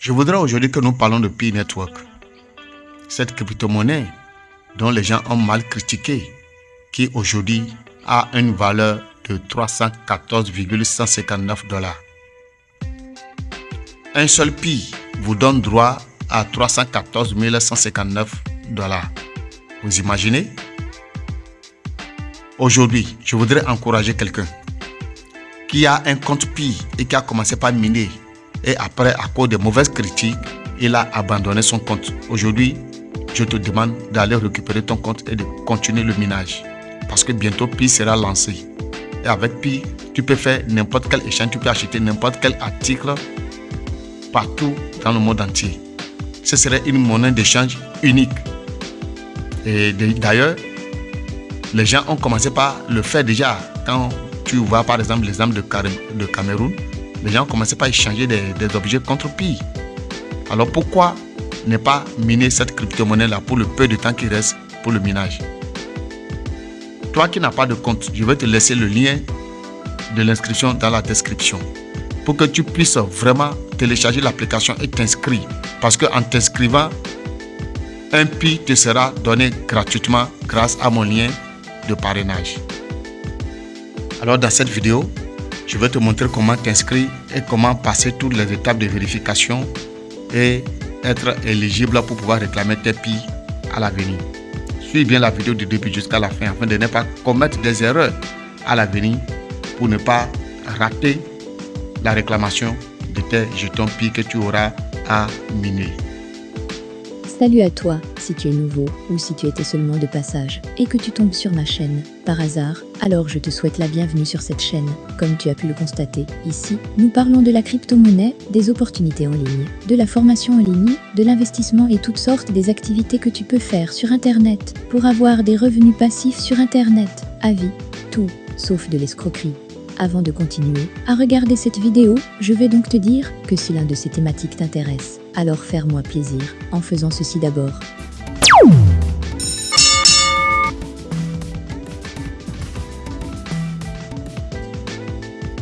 Je voudrais aujourd'hui que nous parlons de Pi Network. Cette crypto-monnaie dont les gens ont mal critiqué, qui aujourd'hui a une valeur de 314,159 dollars. Un seul Pi vous donne droit à 314 159 dollars. Vous imaginez? Aujourd'hui, je voudrais encourager quelqu'un qui a un compte Pi et qui a commencé par miner et après, à cause des mauvaises critiques, il a abandonné son compte. Aujourd'hui, je te demande d'aller récupérer ton compte et de continuer le minage. Parce que bientôt Pi sera lancé. Et avec Pi, tu peux faire n'importe quel échange, tu peux acheter n'importe quel article partout dans le monde entier. Ce serait une monnaie d'échange unique. Et d'ailleurs, les gens ont commencé par le faire déjà. Quand tu vois par exemple l'exemple de Cameroun, les gens ont commencé par échanger des, objets contre Pi. Alors pourquoi ne pas miner cette crypto-monnaie-là pour le peu de temps qui reste pour le minage? Toi qui n'as pas de compte, je vais te laisser le lien de l'inscription dans la description pour que tu puisses vraiment télécharger l'application et t'inscrire. Parce qu'en t'inscrivant, un Pi te sera donné gratuitement grâce à mon lien de parrainage. Alors dans cette vidéo, je vais te montrer comment t'inscrire et comment passer toutes les étapes de vérification et être éligible pour pouvoir réclamer tes PI à l'avenir. Suis bien la vidéo du début jusqu'à la fin afin de ne pas commettre des erreurs à l'avenir pour ne pas rater la réclamation de tes jetons PI que tu auras à miner. Salut à toi, si tu es nouveau ou si tu étais seulement de passage et que tu tombes sur ma chaîne par hasard, alors je te souhaite la bienvenue sur cette chaîne. Comme tu as pu le constater, ici, nous parlons de la crypto-monnaie, des opportunités en ligne, de la formation en ligne, de l'investissement et toutes sortes des activités que tu peux faire sur Internet pour avoir des revenus passifs sur Internet. Avis, tout, sauf de l'escroquerie. Avant de continuer à regarder cette vidéo, je vais donc te dire que si l'un de ces thématiques t'intéresse, alors faire-moi plaisir en faisant ceci d'abord.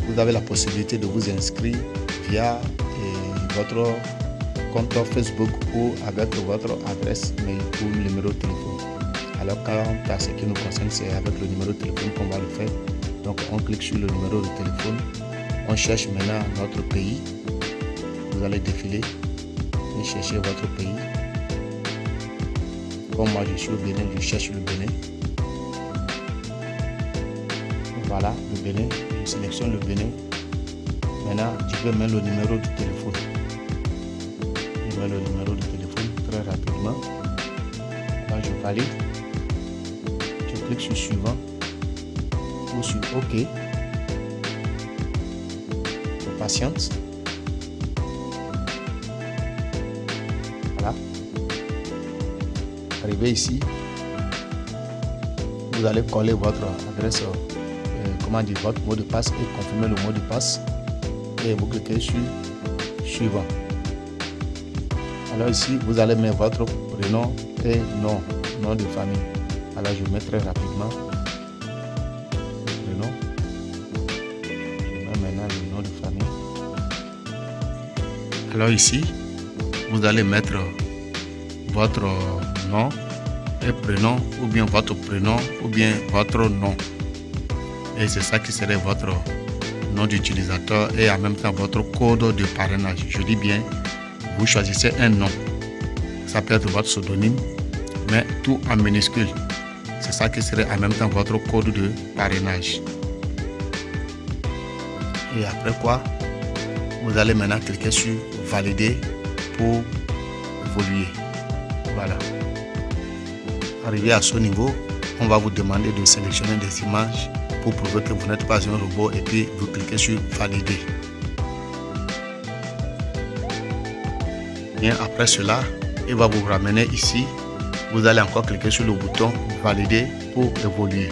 Vous avez la possibilité de vous inscrire via eh, votre compte Facebook ou avec votre adresse mail ou numéro de téléphone. Alors quand à ce qui nous concerne, c'est avec le numéro de téléphone qu'on va le faire. Donc on clique sur le numéro de téléphone. On cherche maintenant notre pays. Vous allez défiler chercher votre pays. Comme moi je suis au Bénin, je cherche le Bénin. Voilà, le Bénin. Je sélectionne le Bénin. Maintenant, je peux mettre le numéro de téléphone. Je mets le numéro de téléphone très rapidement. Là, je valide. Je clique sur suivant sur OK. Patiente. Arrivé ici, vous allez coller votre adresse, euh, comment dire, votre mot de passe et confirmer le mot de passe. Et vous cliquez sur suivant. Alors ici, vous allez mettre votre prénom et nom, nom de famille. Alors je mets très rapidement Alors ici, vous allez mettre votre nom et prénom ou bien votre prénom ou bien votre nom. Et c'est ça qui serait votre nom d'utilisateur et en même temps votre code de parrainage. Je dis bien, vous choisissez un nom. Ça peut être votre pseudonyme, mais tout en minuscule. C'est ça qui serait en même temps votre code de parrainage. Et après quoi, vous allez maintenant cliquer sur valider pour évoluer. Voilà. Arrivé à ce niveau, on va vous demander de sélectionner des images pour prouver que vous n'êtes pas un robot et puis vous cliquez sur valider. Bien après cela, il va vous ramener ici. Vous allez encore cliquer sur le bouton valider pour évoluer.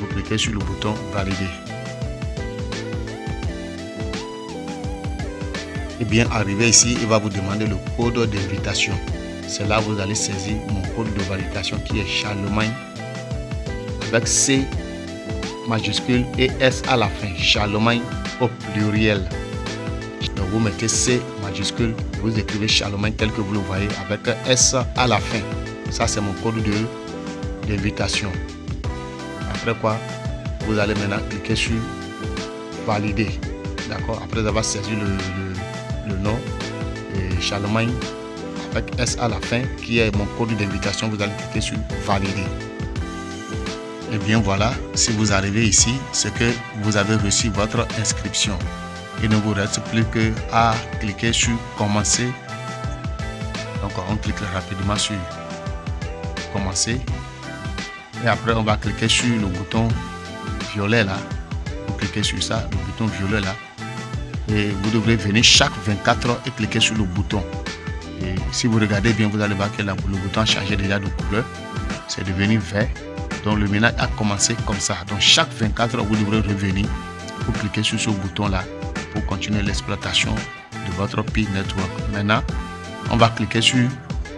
Vous cliquez sur le bouton valider. Et bien arrivé ici, il va vous demander le code d'invitation. C'est là vous allez saisir mon code de validation qui est Charlemagne avec C majuscule et S à la fin. Charlemagne au pluriel. Donc vous mettez C majuscule, vous écrivez Charlemagne tel que vous le voyez avec S à la fin. Ça, c'est mon code d'invitation. Après quoi, vous allez maintenant cliquer sur Valider. D'accord? Après avoir saisi le, nom, et Charlemagne avec S à la fin, qui est mon code d'invitation, vous allez cliquer sur Valider. Et bien voilà, si vous arrivez ici, c'est que vous avez reçu votre inscription. Il ne vous reste plus que à cliquer sur commencer. Donc on clique rapidement sur commencer. Et après on va cliquer sur le bouton violet là. Vous cliquez sur ça, le bouton violet là. Vous devrez venir chaque 24 heures et cliquer sur le bouton. Et si vous regardez bien, vous allez voir que le bouton a changé déjà de couleur. C'est devenu vert. Donc le ménage a commencé comme ça. Donc chaque 24 heures, vous devrez revenir pour cliquer sur ce bouton là pour continuer l'exploitation de votre Pi Network. Maintenant, on va cliquer sur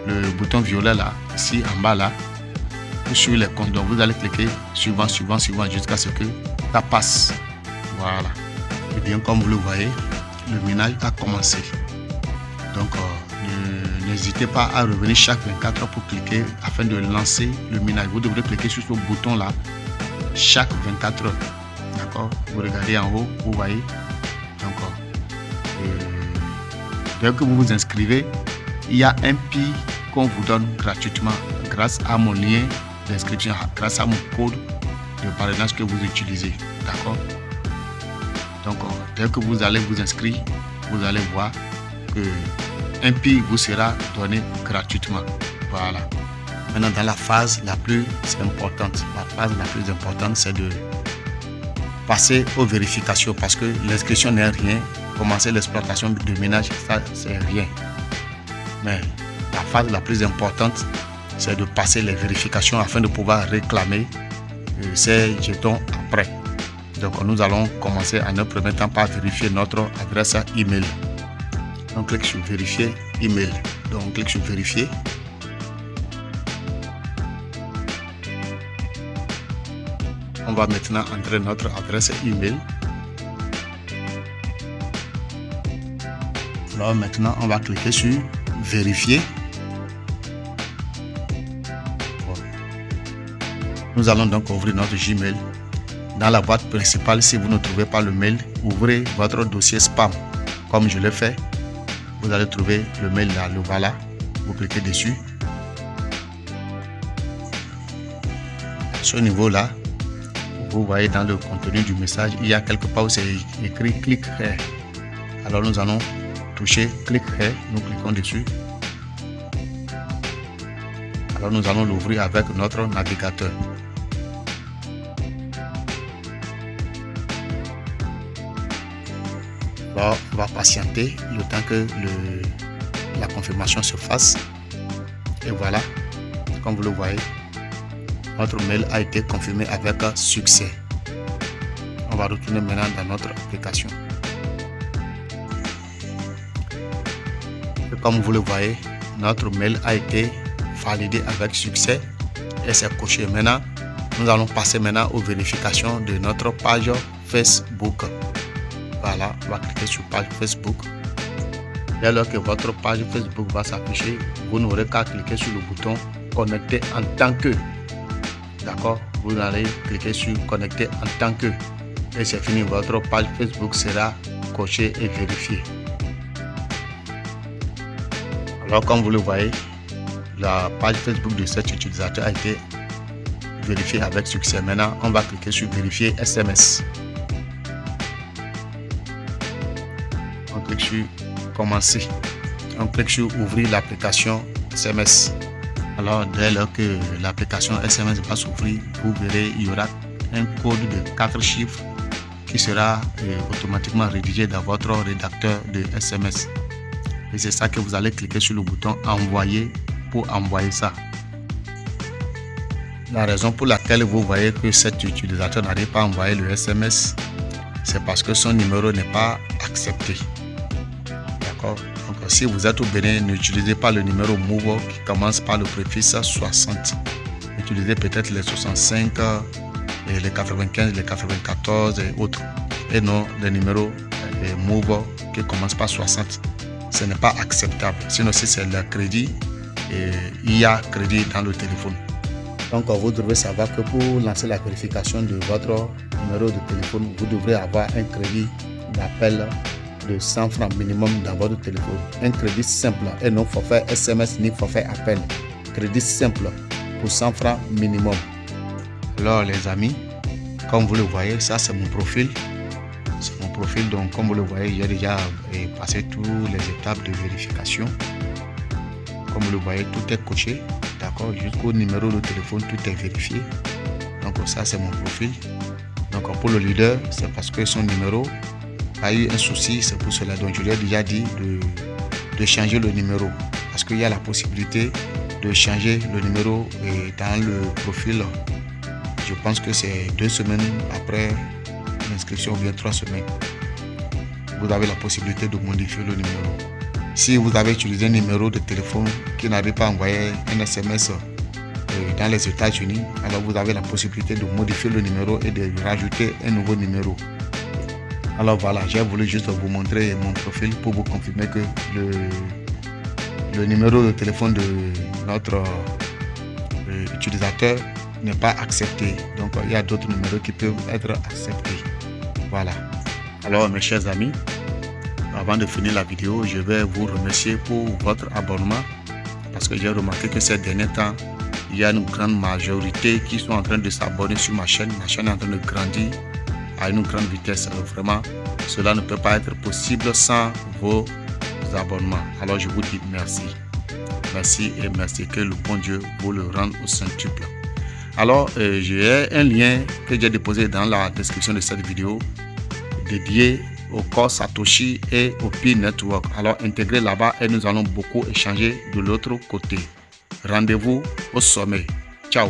le bouton violet là, ici en bas là, sur les comptes. Donc vous allez cliquer suivant, suivant, suivant jusqu'à ce que ça passe. Voilà. Bien comme vous le voyez, le ménage a commencé. Donc euh, n'hésitez pas à revenir chaque 24 heures pour cliquer afin de lancer le ménage. Vous devrez cliquer sur ce bouton là chaque 24 heures. D'accord? Vous regardez en haut, vous voyez? Encore. dès que vous vous inscrivez, il y a un pi qu'on vous donne gratuitement grâce à mon lien d'inscription, grâce à mon code de parrainage que vous utilisez. D'accord? Donc, dès que vous allez vous inscrire, vous allez voir que un pi vous sera donné gratuitement. Voilà. Maintenant, dans la phase la plus importante, la phase la plus importante, c'est de passer aux vérifications parce que l'inscription n'est rien. Commencer l'exploitation de ménage, ça, c'est rien. Mais la phase la plus importante, c'est de passer les vérifications afin de pouvoir réclamer euh, ces jetons après. Donc nous allons commencer en un premier temps par vérifier notre adresse email. On clique sur vérifier email. Donc on clique sur vérifier. On va maintenant entrer notre adresse email. Alors maintenant, on va cliquer sur vérifier. Nous allons donc ouvrir notre Gmail. Dans la boîte principale, si vous ne trouvez pas le mail, ouvrez votre dossier spam. Comme je l'ai fait, vous allez trouver le mail là, le voilà. Vous cliquez dessus. ce niveau là, vous voyez dans le contenu du message, il y a quelque part où c'est écrit clic here. Alors nous allons toucher clic here, nous cliquons dessus. Alors nous allons l'ouvrir avec notre navigateur. On va patienter le temps que la confirmation se fasse. Et voilà, comme vous le voyez, notre mail a été confirmé avec succès. On va retourner maintenant dans notre application. comme vous le voyez, notre mail a été validé avec succès et c'est coché. Maintenant, nous allons passer maintenant aux vérifications de notre page Facebook. Voilà, on va cliquer sur page Facebook. Dès lors que votre page Facebook va s'afficher, vous n'aurez qu'à cliquer sur le bouton connecter en tant que D'accord? Vous allez cliquer sur connecter en tant que et c'est fini. Votre page Facebook sera cochée et vérifiée. Alors comme vous le voyez, la page Facebook de cet utilisateur a été vérifiée avec succès. Maintenant, on va cliquer sur vérifier SMS. Clique sur commencer. On clique sur ouvrir l'application SMS. Alors, dès lors que l'application SMS va s'ouvrir, vous verrez, il y aura un code de 4 chiffres qui sera euh, automatiquement rédigé dans votre rédacteur de SMS. Et c'est ça que vous allez cliquer sur le bouton envoyer pour envoyer ça. La raison pour laquelle vous voyez que cet utilisateur n'arrive pas à envoyer le SMS, c'est parce que son numéro n'est pas accepté. Donc, si vous êtes au Bénin, n'utilisez pas le numéro Move qui commence par le préfixe 60. Utilisez peut-être les 65, et les 95, les 94 et autres. Et non les numéros Move qui commence par 60. Ce n'est pas acceptable. Sinon, si c'est le crédit, il y a crédit dans le téléphone. Donc, vous devez savoir que pour lancer la vérification de votre numéro de téléphone, vous devrez avoir un crédit d'appel de 100 francs minimum dans votre téléphone. Un crédit simple et non forfait SMS ni forfait appel. Crédit simple pour 100 francs minimum. Alors les amis, comme vous le voyez, ça c'est mon profil. C'est mon profil, donc comme vous le voyez, j'ai déjà eh, passé toutes les étapes de vérification. Comme vous le voyez, tout est coché, d'accord Jusqu'au numéro de téléphone, tout est vérifié. Donc ça c'est mon profil. Donc pour le leader, c'est parce que son numéro a eu un souci, c'est pour cela. Donc je lui ai déjà dit de, changer le numéro. Parce qu'il y a la possibilité de changer le numéro dans le profil. Je pense que c'est deux semaines après l'inscription ou bien trois semaines. Vous avez la possibilité de modifier le numéro. Si vous avez utilisé un numéro de téléphone qui n'avait pas envoyé un SMS euh, dans les États-Unis, alors vous avez la possibilité de modifier le numéro et de rajouter un nouveau numéro. Alors voilà, j'ai voulu juste vous montrer mon profil pour vous confirmer que le, le numéro de téléphone de notre euh, utilisateur n'est pas accepté. Donc il y a d'autres numéros qui peuvent être acceptés. Voilà. Alors mes chers amis, avant de finir la vidéo, je vais vous remercier pour votre abonnement parce que j'ai remarqué que ces derniers temps, il y a une grande majorité qui sont en train de s'abonner sur ma chaîne. Ma chaîne est en train de grandir à une grande vitesse. Vraiment, cela ne peut pas être possible sans vos abonnements. Alors je vous dis merci. Merci et merci. Que le bon Dieu vous le rende au centuple. Alors, euh, j'ai un lien que j'ai déposé dans la description de cette vidéo dédié au corps Satoshi et au Pi Network. Alors, intégrez là-bas et nous allons beaucoup échanger de l'autre côté. Rendez-vous au sommet. Ciao